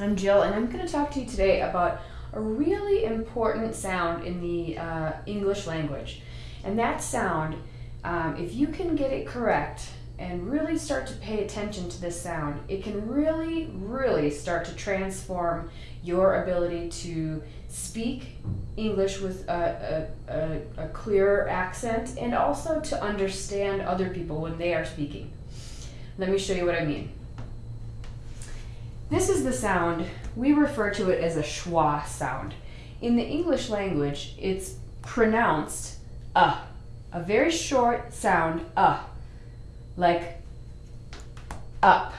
I'm Jill, and I'm going to talk to you today about a really important sound in the uh, English language. And that sound, um, if you can get it correct and really start to pay attention to this sound, it can really, really start to transform your ability to speak English with a, a, a, a clear accent and also to understand other people when they are speaking. Let me show you what I mean. This is the sound, we refer to it as a schwa sound. In the English language, it's pronounced uh, a very short sound uh, like up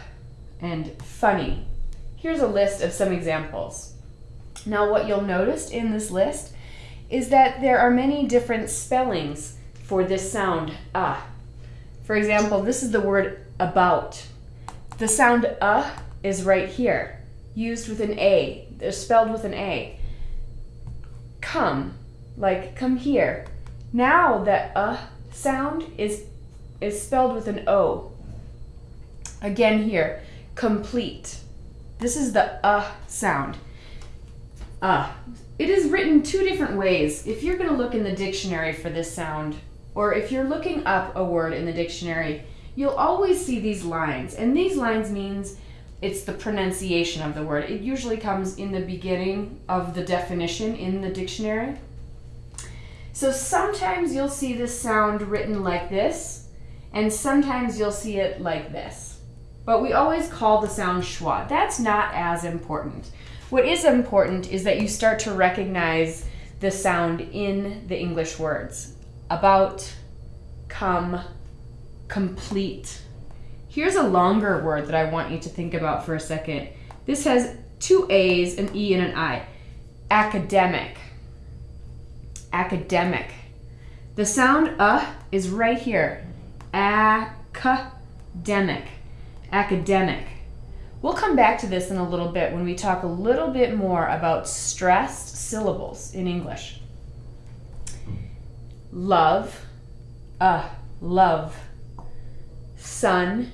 and funny. Here's a list of some examples. Now what you'll notice in this list is that there are many different spellings for this sound uh. For example, this is the word about. The sound uh is right here, used with an A, they're spelled with an A. Come, like come here. Now that uh sound is is spelled with an O. Again here, complete. This is the uh sound. Uh. It is written two different ways. If you're going to look in the dictionary for this sound, or if you're looking up a word in the dictionary, you'll always see these lines. And these lines means it's the pronunciation of the word. It usually comes in the beginning of the definition in the dictionary. So sometimes you'll see this sound written like this, and sometimes you'll see it like this. But we always call the sound schwa. That's not as important. What is important is that you start to recognize the sound in the English words. About, come, complete, Here's a longer word that I want you to think about for a second. This has two A's, an E, and an I. Academic. Academic. The sound uh is right here. Academic. Academic. We'll come back to this in a little bit when we talk a little bit more about stressed syllables in English. Love, uh, love. Sun,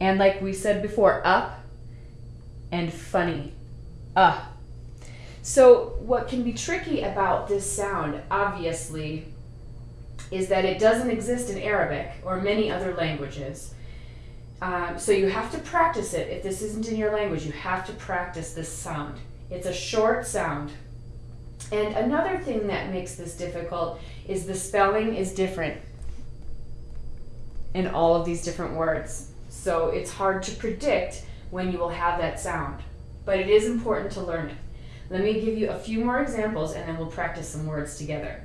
and like we said before, up and funny. Uh. So what can be tricky about this sound, obviously, is that it doesn't exist in Arabic or many other languages. Um, so you have to practice it. If this isn't in your language, you have to practice this sound. It's a short sound. And another thing that makes this difficult is the spelling is different in all of these different words. So it's hard to predict when you will have that sound, but it is important to learn it. Let me give you a few more examples and then we'll practice some words together.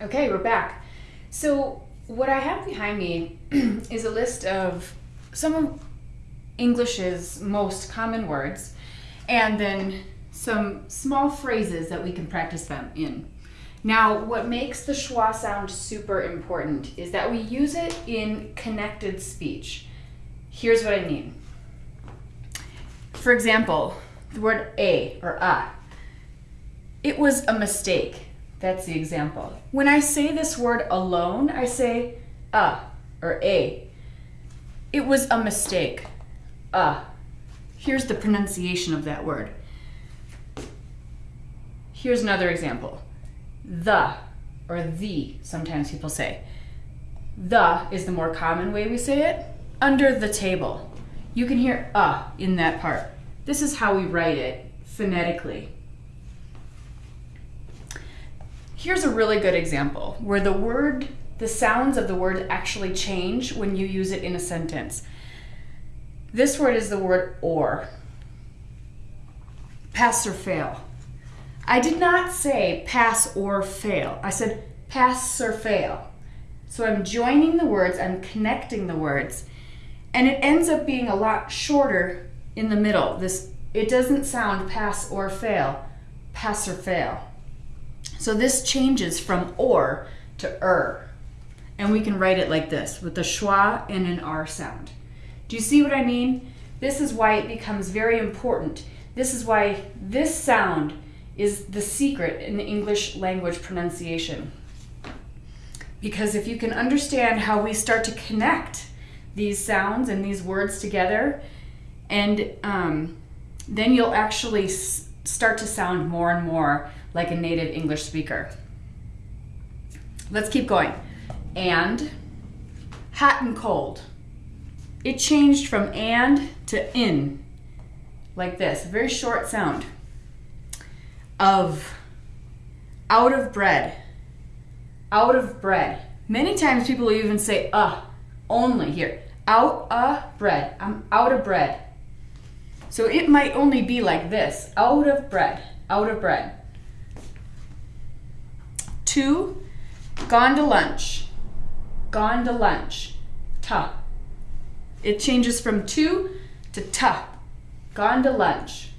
Okay, we're back. So what I have behind me is a list of some of English's most common words and then some small phrases that we can practice them in. Now, what makes the schwa sound super important is that we use it in connected speech. Here's what I mean. For example, the word a or a. It was a mistake. That's the example. When I say this word alone, I say a or a. It was a mistake. A. Here's the pronunciation of that word. Here's another example the or the, sometimes people say. The is the more common way we say it. Under the table. You can hear uh in that part. This is how we write it phonetically. Here's a really good example where the word, the sounds of the word actually change when you use it in a sentence. This word is the word or. Pass or fail. I did not say pass or fail. I said pass or fail. So I'm joining the words, I'm connecting the words, and it ends up being a lot shorter in the middle. This it doesn't sound pass or fail, pass or fail. So this changes from or to er. And we can write it like this with a schwa and an r sound. Do you see what I mean? This is why it becomes very important. This is why this sound is the secret in the English language pronunciation. Because if you can understand how we start to connect these sounds and these words together, And um, then you'll actually start to sound more and more like a native English speaker. Let's keep going. And hot and cold. It changed from and to in, like this, very short sound. Of, out of bread, out of bread. Many times people even say uh only here. Out of bread. I'm out of bread. So it might only be like this out of bread, out of bread. Two, gone to lunch, gone to lunch, ta. It changes from two to ta, gone to lunch.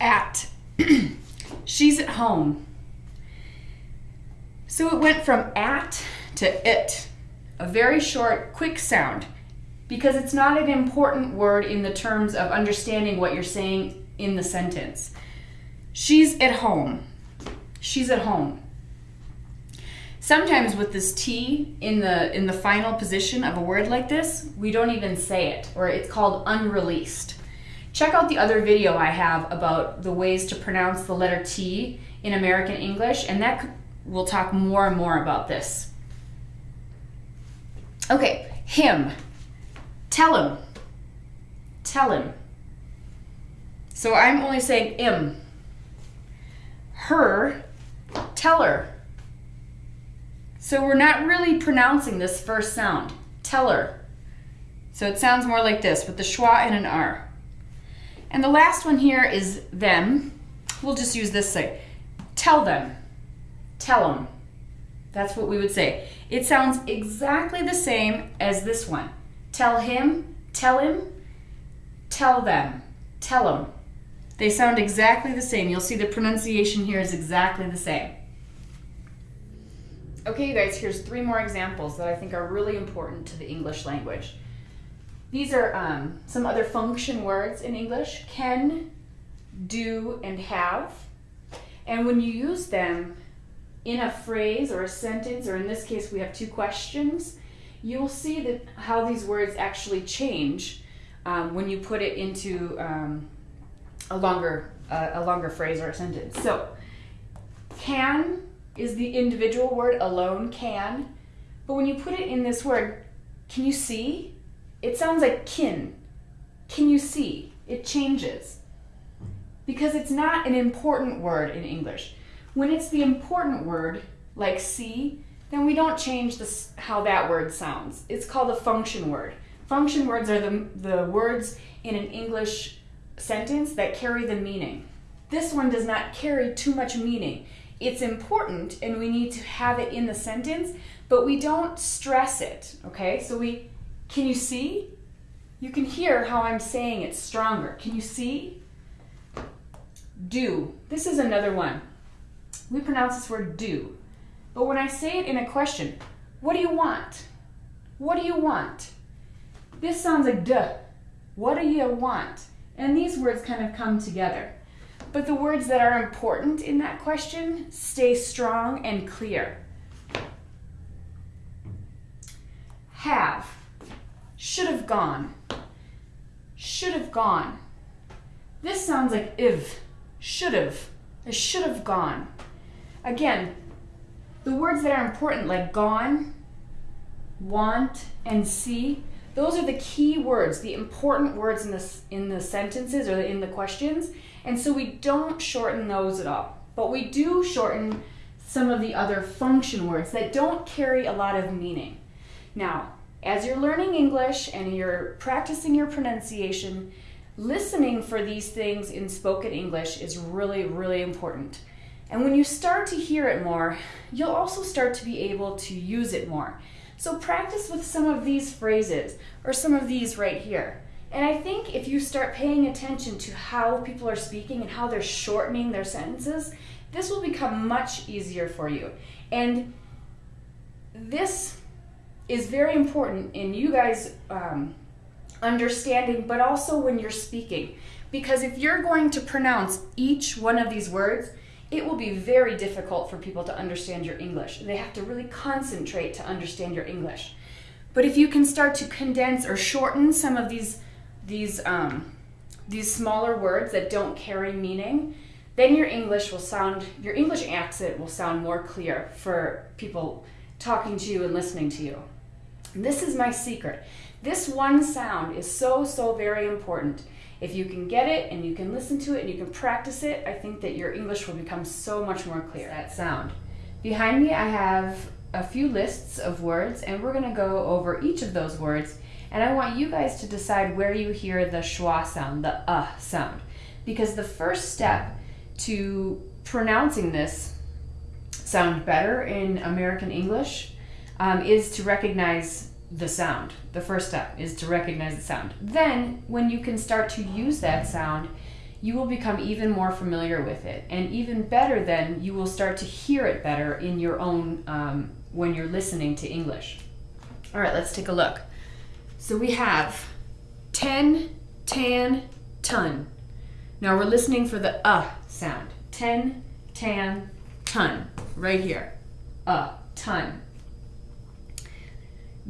At, she's at home. So it went from at to it, a very short, quick sound, because it's not an important word in the terms of understanding what you're saying in the sentence. She's at home. She's at home. Sometimes with this T in the in the final position of a word like this, we don't even say it, or it's called unreleased. Check out the other video I have about the ways to pronounce the letter T in American English, and that we'll talk more and more about this. Okay, him. Tell him. Tell him. So I'm only saying im. Her. Tell her. So we're not really pronouncing this first sound. Tell her. So it sounds more like this with the schwa and an R. And the last one here is them. We'll just use this say. Tell them. Tell them. That's what we would say. It sounds exactly the same as this one. Tell him, tell him, tell them, tell them. They sound exactly the same. You'll see the pronunciation here is exactly the same. Okay, you guys, here's three more examples that I think are really important to the English language. These are um, some other function words in English can, do, and have. And when you use them, in a phrase or a sentence, or in this case, we have two questions, you'll see that how these words actually change um, when you put it into um, a longer uh, a longer phrase or a sentence. So, can is the individual word alone, can, but when you put it in this word, can you see? It sounds like kin. Can you see? It changes because it's not an important word in English. When it's the important word, like see, then we don't change how that word sounds. It's called a function word. Function words are the, the words in an English sentence that carry the meaning. This one does not carry too much meaning. It's important and we need to have it in the sentence, but we don't stress it, okay? So we, can you see? You can hear how I'm saying it stronger. Can you see? Do. This is another one we pronounce this word do. But when I say it in a question, what do you want? What do you want? This sounds like duh. What do you want? And these words kind of come together. But the words that are important in that question stay strong and clear. Have. Should have gone. Should have gone. This sounds like if. Should have. I should have gone. Again, the words that are important like gone, want, and see, those are the key words, the important words in the, in the sentences or in the questions. And so we don't shorten those at all. But we do shorten some of the other function words that don't carry a lot of meaning. Now, as you're learning English and you're practicing your pronunciation, listening for these things in spoken English is really, really important. And when you start to hear it more, you'll also start to be able to use it more. So practice with some of these phrases or some of these right here. And I think if you start paying attention to how people are speaking and how they're shortening their sentences, this will become much easier for you. And this is very important in you guys um, understanding, but also when you're speaking. Because if you're going to pronounce each one of these words, it will be very difficult for people to understand your English. They have to really concentrate to understand your English. But if you can start to condense or shorten some of these these um, these smaller words that don't carry meaning, then your English will sound your English accent will sound more clear for people talking to you and listening to you. This is my secret. This one sound is so so very important. If you can get it and you can listen to it and you can practice it, I think that your English will become so much more clear. That sound. Behind me, I have a few lists of words, and we're going to go over each of those words. And I want you guys to decide where you hear the schwa sound, the uh sound. Because the first step to pronouncing this sound better in American English um, is to recognize the sound. The first step is to recognize the sound. Then, when you can start to use that sound, you will become even more familiar with it. And even better, then, you will start to hear it better in your own um, when you're listening to English. All right, let's take a look. So we have 10, tan, ton. Now we're listening for the uh sound. 10, tan, ton. Right here. Uh, ton.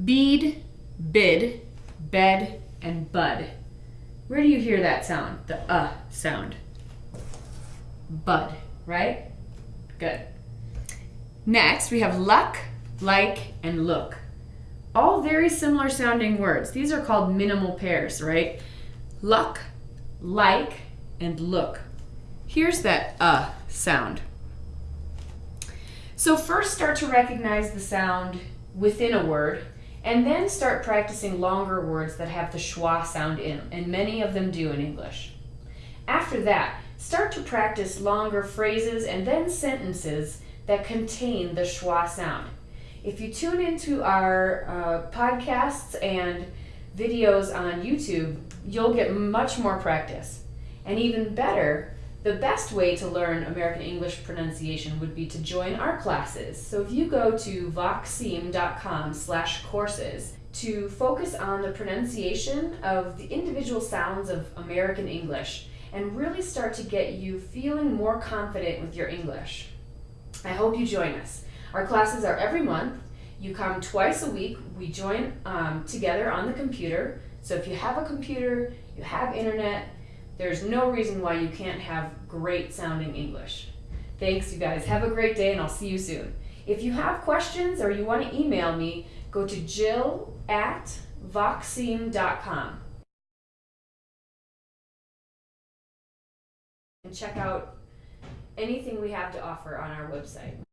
Bead, bid, bed, and bud. Where do you hear that sound? The uh sound. Bud, right? Good. Next, we have luck, like, and look. All very similar sounding words. These are called minimal pairs, right? Luck, like, and look. Here's that uh sound. So first start to recognize the sound within a word and then start practicing longer words that have the schwa sound in them, and many of them do in English. After that, start to practice longer phrases and then sentences that contain the schwa sound. If you tune into our uh, podcasts and videos on YouTube, you'll get much more practice. And even better, the best way to learn American English pronunciation would be to join our classes. So if you go to voxseam.com slash courses to focus on the pronunciation of the individual sounds of American English and really start to get you feeling more confident with your English. I hope you join us. Our classes are every month. You come twice a week. We join um, together on the computer. So if you have a computer, you have internet, there's no reason why you can't have great sounding English. Thanks, you guys. Have a great day, and I'll see you soon. If you have questions or you want to email me, go to jill at voxseam.com and check out anything we have to offer on our website.